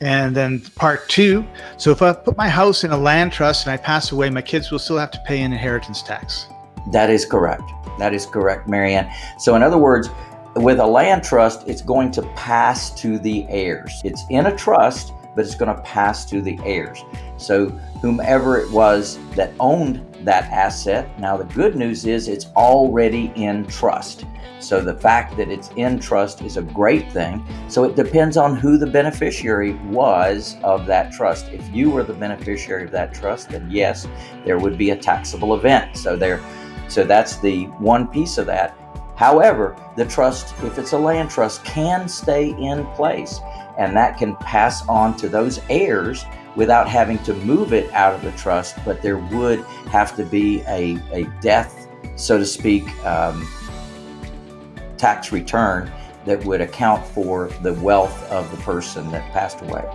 And then part two. So if I put my house in a land trust and I pass away, my kids will still have to pay an inheritance tax. That is correct. That is correct, Marianne. So in other words, with a land trust, it's going to pass to the heirs. It's in a trust, but it's going to pass to the heirs. So whomever it was that owned that asset, now the good news is it's already in trust. So the fact that it's in trust is a great thing. So it depends on who the beneficiary was of that trust. If you were the beneficiary of that trust, then yes, there would be a taxable event. So there, so that's the one piece of that. However, the trust, if it's a land trust, can stay in place and that can pass on to those heirs without having to move it out of the trust, but there would have to be a, a death, so to speak, um, tax return that would account for the wealth of the person that passed away.